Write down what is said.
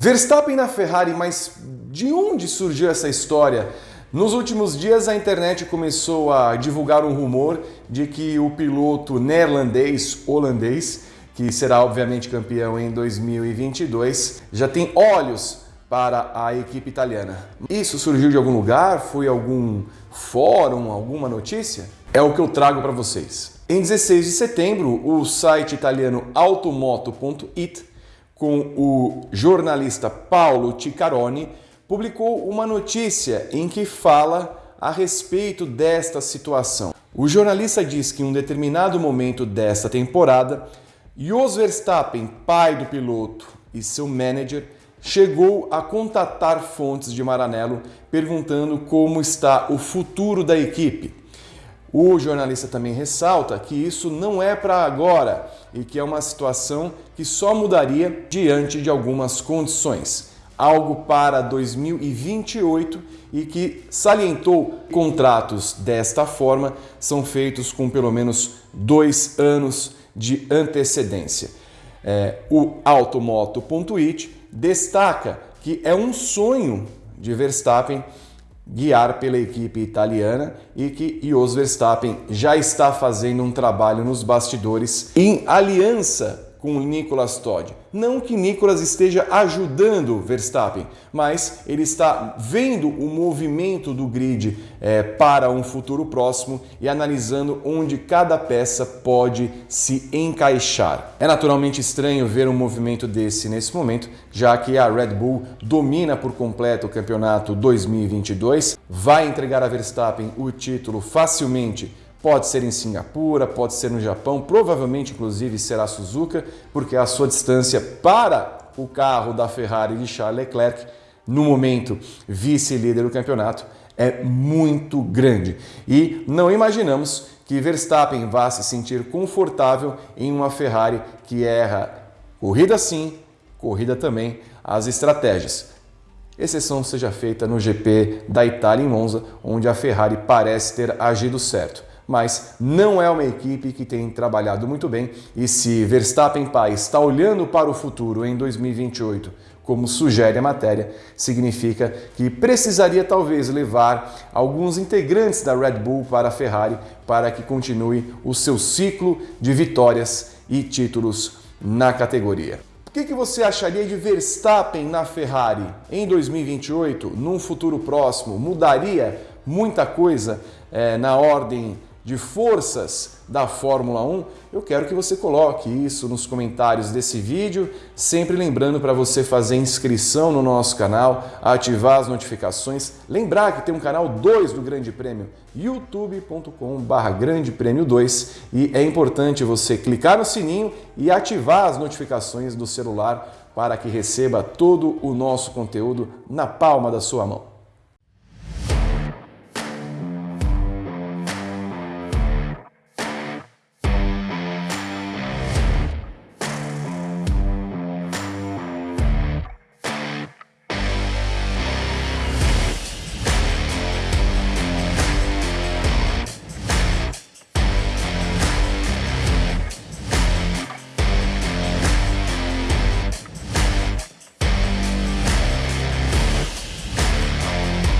Verstappen na Ferrari, mas de onde surgiu essa história? Nos últimos dias a internet começou a divulgar um rumor de que o piloto neerlandês, holandês, que será obviamente campeão em 2022, já tem olhos para a equipe italiana. Isso surgiu de algum lugar? Foi algum fórum, alguma notícia? É o que eu trago para vocês. Em 16 de setembro, o site italiano automoto.it com o jornalista Paulo Ticcaroni, publicou uma notícia em que fala a respeito desta situação. O jornalista diz que em um determinado momento desta temporada, Jos Verstappen, pai do piloto e seu manager, chegou a contatar fontes de Maranello perguntando como está o futuro da equipe. O jornalista também ressalta que isso não é para agora e que é uma situação que só mudaria diante de algumas condições. Algo para 2028 e que salientou contratos desta forma são feitos com pelo menos dois anos de antecedência. É, o Automoto.it destaca que é um sonho de Verstappen guiar pela equipe italiana e que Jos Verstappen já está fazendo um trabalho nos bastidores em aliança com Nicolas Todd. Não que Nicolas esteja ajudando Verstappen, mas ele está vendo o movimento do grid é, para um futuro próximo e analisando onde cada peça pode se encaixar. É naturalmente estranho ver um movimento desse nesse momento, já que a Red Bull domina por completo o campeonato 2022, vai entregar a Verstappen o título facilmente Pode ser em Singapura, pode ser no Japão, provavelmente inclusive será Suzuka, porque a sua distância para o carro da Ferrari de Charles Leclerc, no momento vice-líder do campeonato, é muito grande. E não imaginamos que Verstappen vá se sentir confortável em uma Ferrari que erra corrida sim, corrida também, as estratégias. Exceção seja feita no GP da Itália em Monza, onde a Ferrari parece ter agido certo mas não é uma equipe que tem trabalhado muito bem e se Verstappen pai está olhando para o futuro em 2028, como sugere a matéria, significa que precisaria talvez levar alguns integrantes da Red Bull para a Ferrari para que continue o seu ciclo de vitórias e títulos na categoria. O que, que você acharia de Verstappen na Ferrari em 2028, num futuro próximo? Mudaria muita coisa é, na ordem de forças da Fórmula 1, eu quero que você coloque isso nos comentários desse vídeo, sempre lembrando para você fazer inscrição no nosso canal, ativar as notificações, lembrar que tem um canal 2 do Grande Prêmio, youtube.com.br Grande Prêmio 2 e é importante você clicar no sininho e ativar as notificações do celular para que receba todo o nosso conteúdo na palma da sua mão.